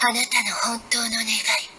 あなたの本当の願い。